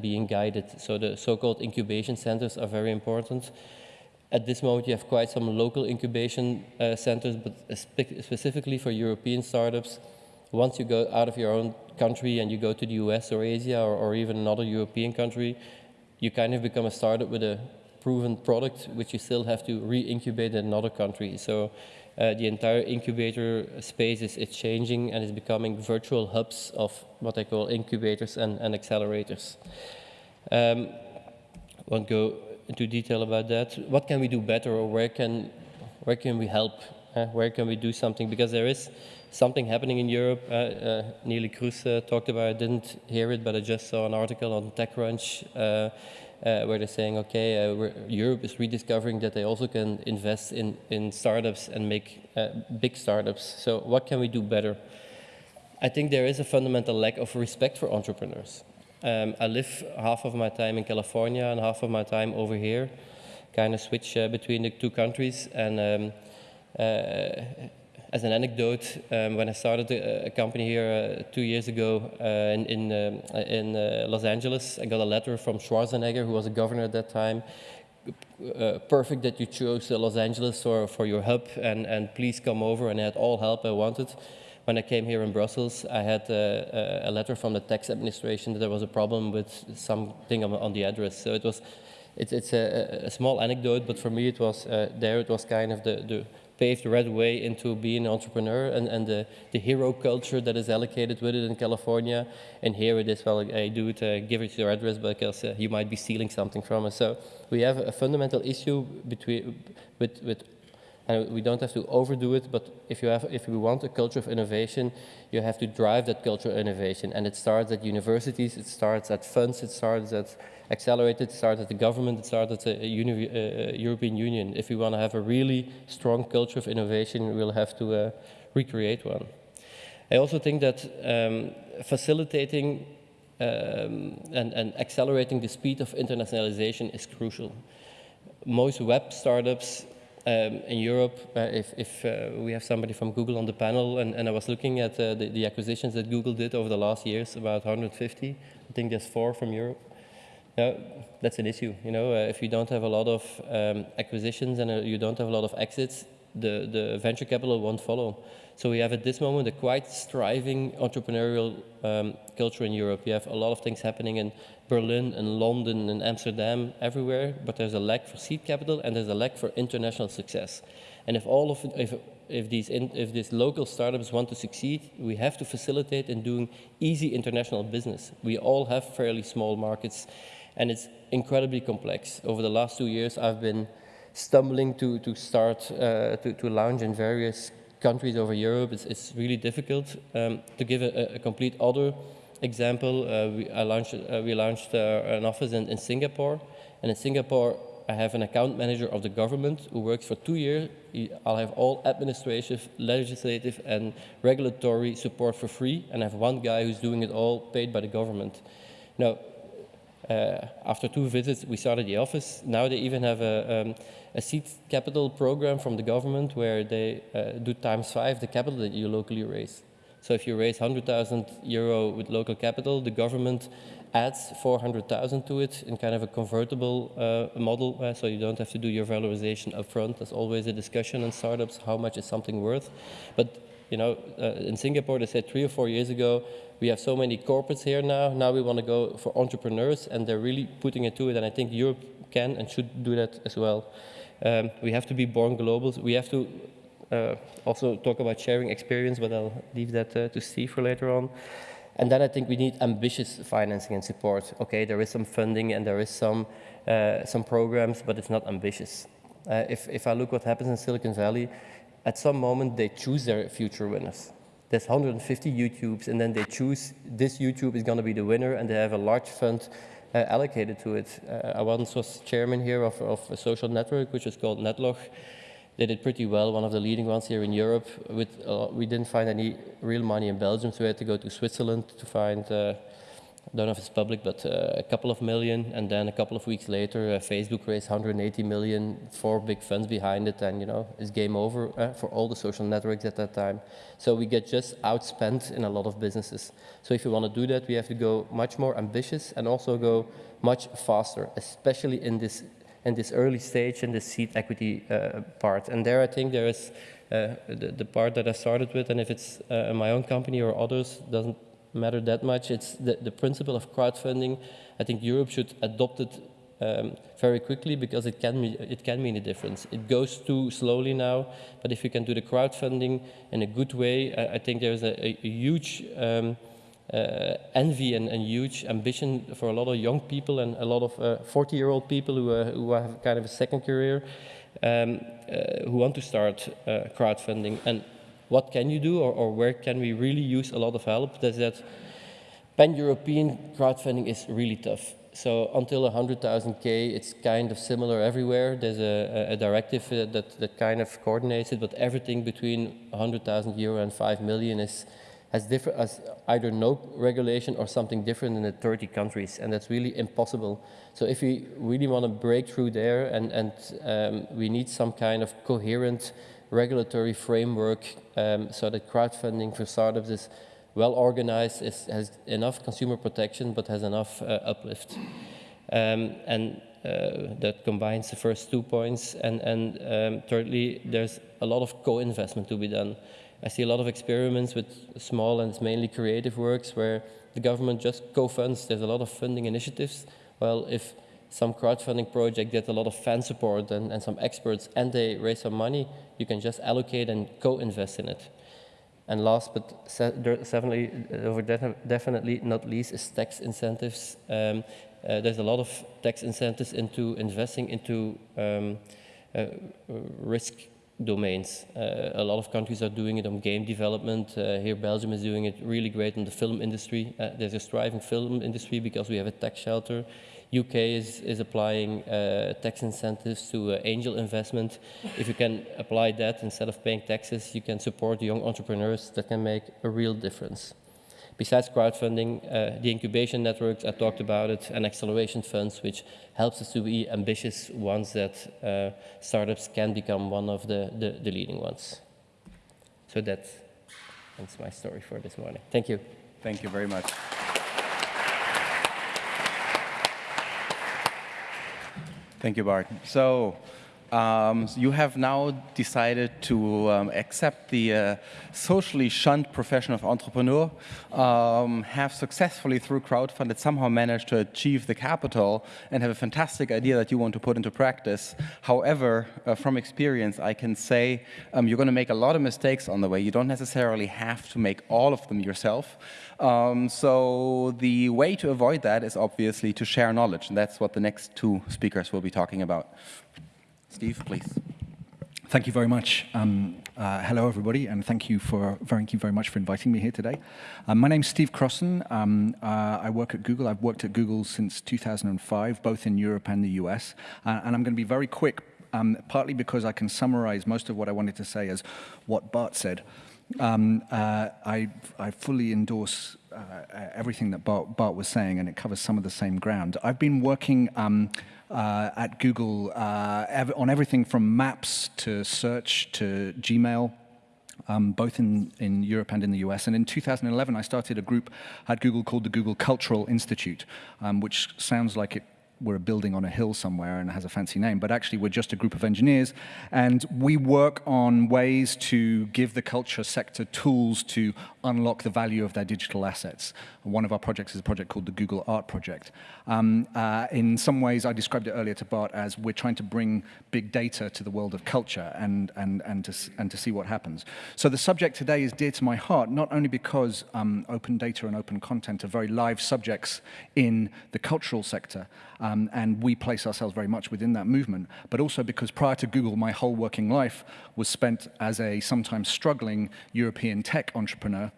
being guided. So the so-called incubation centers are very important. At this moment, you have quite some local incubation uh, centers, but spe specifically for European startups, once you go out of your own country and you go to the US or Asia or, or even another European country, you kind of become a startup with a proven product, which you still have to re-incubate in another country. So uh, the entire incubator space is, is changing and is becoming virtual hubs of what I call incubators and, and accelerators. Um, won't go into detail about that. What can we do better or where can, where can we help? Uh, where can we do something? Because there is something happening in Europe. Uh, uh, Neelie Kroes uh, talked about it, I didn't hear it, but I just saw an article on TechCrunch uh, uh, where they're saying, okay, uh, Europe is rediscovering that they also can invest in, in startups and make big startups. So what can we do better? I think there is a fundamental lack of respect for entrepreneurs. Um, I live half of my time in California and half of my time over here, kind of switch between the two countries. And um, uh, as an anecdote, um, when I started a, a company here uh, two years ago uh, in, in, um, in uh, Los Angeles, I got a letter from Schwarzenegger, who was a governor at that time. Uh, perfect that you chose Los Angeles for, for your hub, and, and please come over, and I had all help I wanted. When I came here in Brussels, I had uh, a letter from the tax administration that there was a problem with something on, on the address. So it was, it, it's a, a, small anecdote, but for me it was, uh, there it was kind of the, the paved the right way into being an entrepreneur and, and the, the hero culture that is allocated with it in California. And here it is, well, I do it, uh, give it your address because uh, you might be stealing something from us. So we have a fundamental issue between, with, with and we don't have to overdo it, but if you have, if we want a culture of innovation, you have to drive that culture of innovation. And it starts at universities, it starts at funds, it starts at accelerated, at the government, it starts at the uni uh, European Union. If we want to have a really strong culture of innovation, we'll have to uh, recreate one. I also think that um, facilitating um, and, and accelerating the speed of internationalization is crucial. Most web startups um, in Europe, uh, if, if uh, we have somebody from Google on the panel, and, and I was looking at uh, the, the, acquisitions that Google did over the last years, about 150. I think there's four from Europe. Yeah, that's an issue. You know, uh, if you don't have a lot of um, acquisitions and uh, you don't have a lot of exits, the, the venture capital won't follow. So we have at this moment a quite striving entrepreneurial um, culture in Europe. You have a lot of things happening in Berlin and London and Amsterdam, everywhere, but there's a lack for seed capital and there's a lack for international success. And if all of if, if these in, if these local startups want to succeed, we have to facilitate in doing easy international business. We all have fairly small markets, and it's incredibly complex. Over the last two years, I've been stumbling to to start uh, to to launch in various countries over Europe, it's, it's really difficult. Um, to give a, a, complete other example, uh, we, I launched, uh, we launched uh, an office in, in Singapore. And in Singapore, I have an account manager of the government who works for two years. I'll have all administrative, legislative, and regulatory support for free. And I have one guy who's doing it all paid by the government. Now, after two visits, we started the office. Now they even have a, um, a seed capital program from the government where they uh, do times five the capital that you locally raise. So if you raise 100,000 euro with local capital, the government adds 400,000 to it in kind of a convertible uh, model, uh, so you don't have to do your valorization upfront. There's always a discussion in startups, how much is something worth. But you know, uh, in Singapore, they said three or four years ago, we have so many corporates here now, now we want to go for entrepreneurs, and they're really putting it to it, and I think Europe can and should do that as well. Um, we have to be born global. We have to uh, also talk about sharing experience, but I'll leave that uh, to Steve for later on. And then I think we need ambitious financing and support. Okay, there is some funding and there is some, uh, some programs, but it's not ambitious. Uh, if, if I look what happens in Silicon Valley, at some moment they choose their future winners. There's 150 YouTubes and then they choose this YouTube is going to be the winner and they have a large fund uh, allocated to it. Uh, I once was chairman here of, of a social network, which is called Netlog. They did pretty well, one of the leading ones here in Europe. With, uh, we didn't find any real money in Belgium, so we had to go to Switzerland to find uh, don't know if it's public, but uh, a couple of million, and then a couple of weeks later, uh, Facebook raised 180 million, four big funds behind it, and you know, it's game over uh, for all the social networks at that time. So we get just outspent in a lot of businesses. So if we want to do that, we have to go much more ambitious and also go much faster, especially in this in this early stage in the seed equity uh, part. And there, I think there is uh, the, the, part that I started with, and if it's uh, my own company or others, doesn't matter that much. It's the, the principle of crowdfunding. I think Europe should adopt it um, very quickly because it can, it can mean a difference. It goes too slowly now, but if you can do the crowdfunding in a good way, I, I think there's a, a, a huge um, uh, envy and, and, huge ambition for a lot of young people and a lot of 40-year-old uh, people who, uh, who have kind of a second career um, uh, who want to start crowdfunding. And what can you do or, or, where can we really use a lot of help? That's that pan-European crowdfunding is really tough. So until 100,000K, it's kind of similar everywhere. There's a, a directive uh, that, that kind of coordinates it, but everything between 100,000 euro and 5 million is has, different, either no regulation or something different in the 30 countries, and that's really impossible. So if we really want to break through there, and, and um, we need some kind of coherent regulatory framework um, so that crowdfunding for startups is well organized, is, has enough consumer protection, but has enough uh, uplift. Um, and uh, that combines the first two points. And, and um, thirdly, there's a lot of co-investment to be done. I see a lot of experiments with small and mainly creative works where the government just co-funds. There's a lot of funding initiatives. Well, if some crowdfunding project gets a lot of fan support and, and some experts and they raise some money, you can just allocate and co-invest in it. And last but definitely, over definitely not least is tax incentives. Um, uh, there's a lot of tax incentives into investing into um, uh, risk domains. Uh, a lot of countries are doing it on game development. Uh, here Belgium is doing it really great in the film industry. Uh, there's a thriving film industry because we have a tax shelter. UK is, is applying uh, tax incentives to uh, angel investment. If you can apply that instead of paying taxes, you can support young entrepreneurs that can make a real difference. Besides crowdfunding, uh, the incubation networks, I talked about it, and acceleration funds, which helps us to be ambitious ones that uh, startups can become one of the, the, the leading ones. So that's, that's my story for this morning. Thank you. Thank you very much. Thank you, Bart. So um, you have now decided to um, accept the uh, socially shunned profession of entrepreneur, um, have successfully through crowdfunded somehow managed to achieve the capital and have a fantastic idea that you want to put into practice. However, uh, from experience, I can say um, you're going to make a lot of mistakes on the way. You don't necessarily have to make all of them yourself. Um, so the way to avoid that is obviously to share knowledge, and that's what the next two speakers will be talking about. Steve, please. Thank you very much. Um, uh, hello, everybody, and thank you for thank you very much for inviting me here today. Um, my name's Steve Crossan. Um, uh, I work at Google. I've worked at Google since 2005, both in Europe and the US. Uh, and I'm going to be very quick, um, partly because I can summarize most of what I wanted to say as what Bart said. Um, uh, I, I fully endorse uh, everything that Bart, Bart, was saying, and it covers some of the same ground. I've been working um, uh, at Google uh, ev on everything from maps to search to Gmail, um, both in, in Europe and in the US. And in 2011, I started a group at Google called the Google Cultural Institute, um, which sounds like it we're a building on a hill somewhere and has a fancy name, but actually we're just a group of engineers and we work on ways to give the culture sector tools to unlock the value of their digital assets. One of our projects is a project called the Google Art Project. Um, uh, in some ways, I described it earlier to Bart as we're trying to bring big data to the world of culture and, and, and, to, and to see what happens. So the subject today is dear to my heart, not only because um, open data and open content are very live subjects in the cultural sector, um, and we place ourselves very much within that movement, but also because prior to Google, my whole working life was spent as a sometimes struggling European tech entrepreneur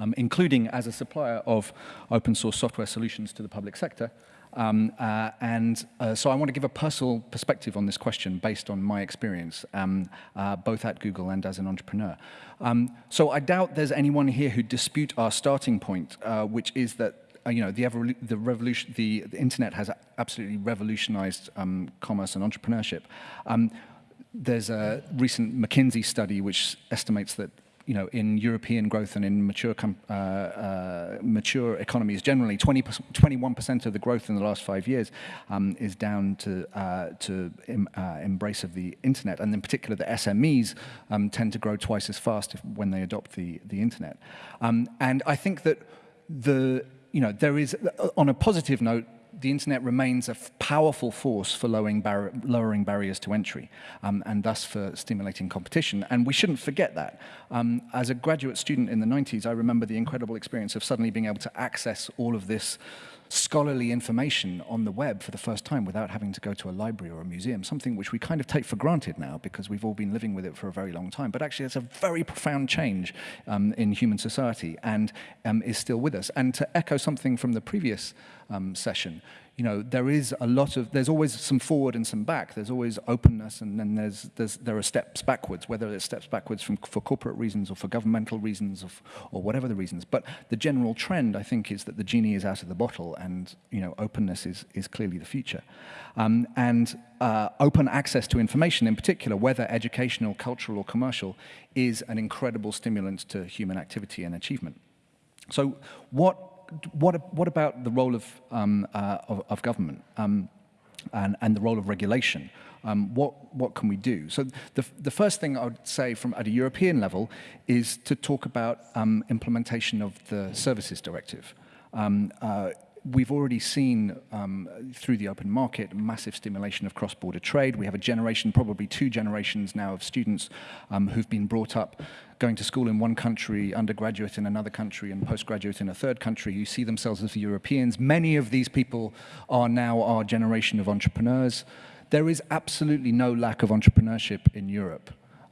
um, including as a supplier of open source software solutions to the public sector. Um, uh, and uh, so I want to give a personal perspective on this question based on my experience, um, uh, both at Google and as an entrepreneur. Um, so I doubt there's anyone here who dispute our starting point, uh, which is that uh, you know, the, the revolution, the, the internet has absolutely revolutionized um, commerce and entrepreneurship. Um, there's a recent McKinsey study which estimates that you know, in European growth and in mature, uh, uh, mature economies generally, 20, 21% of the growth in the last five years um, is down to, uh, to em, uh, embrace of the internet. And in particular, the SMEs um, tend to grow twice as fast if, when they adopt the, the internet. Um, and I think that the, you know, there is, on a positive note, the internet remains a powerful force for lowering, bar lowering barriers to entry um, and thus for stimulating competition. And we shouldn't forget that. Um, as a graduate student in the 90s, I remember the incredible experience of suddenly being able to access all of this scholarly information on the web for the first time without having to go to a library or a museum, something which we kind of take for granted now because we've all been living with it for a very long time. But actually, it's a very profound change um, in human society and um, is still with us. And to echo something from the previous um, session, you know, there is a lot of, there's always some forward and some back. There's always openness and then there's, there's, there are steps backwards, whether it's steps backwards from, for corporate reasons or for governmental reasons or, or whatever the reasons. But the general trend, I think, is that the genie is out of the bottle and, you know, openness is, is clearly the future. Um, and uh, open access to information in particular, whether educational, cultural or commercial, is an incredible stimulant to human activity and achievement. So what what, what about the role of, um, uh, of, of, government um, and, and the role of regulation? Um, what, what can we do? So the, the first thing I would say from at a European level is to talk about um, implementation of the Services Directive. Um, uh, we've already seen um, through the open market massive stimulation of cross-border trade. We have a generation, probably two generations now of students um, who've been brought up going to school in one country, undergraduate in another country, and postgraduate in a third country. You see themselves as Europeans. Many of these people are now our generation of entrepreneurs. There is absolutely no lack of entrepreneurship in Europe.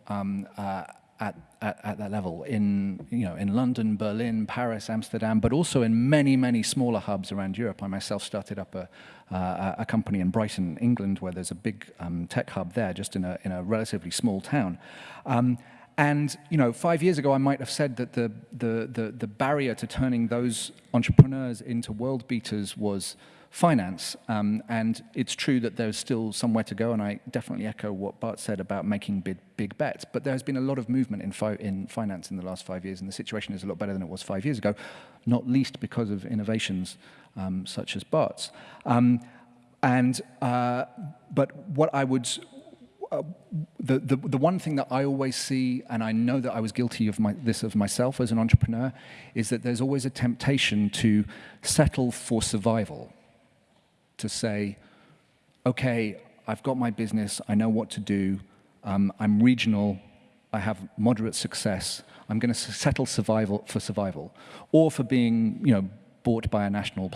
Um, uh, at, at, at, that level in, you know, in London, Berlin, Paris, Amsterdam, but also in many, many smaller hubs around Europe. I myself started up a, uh, a company in Brighton, England, where there's a big um, tech hub there, just in a, in a relatively small town. Um, and you know, five years ago, I might have said that the, the, the, the barrier to turning those entrepreneurs into world beaters was finance. Um, and it's true that there's still somewhere to go, and I definitely echo what Bart said about making big, big bets. But there has been a lot of movement in, fi in finance in the last five years, and the situation is a lot better than it was five years ago, not least because of innovations um, such as Bart's. Um, and, uh, but what I would, uh, the, the, the one thing that I always see, and I know that I was guilty of my, this of myself as an entrepreneur, is that there's always a temptation to settle for survival to say, okay, I've got my business, I know what to do, um, I'm regional, I have moderate success, I'm going to settle survival for survival, or for being, you know, bought by a national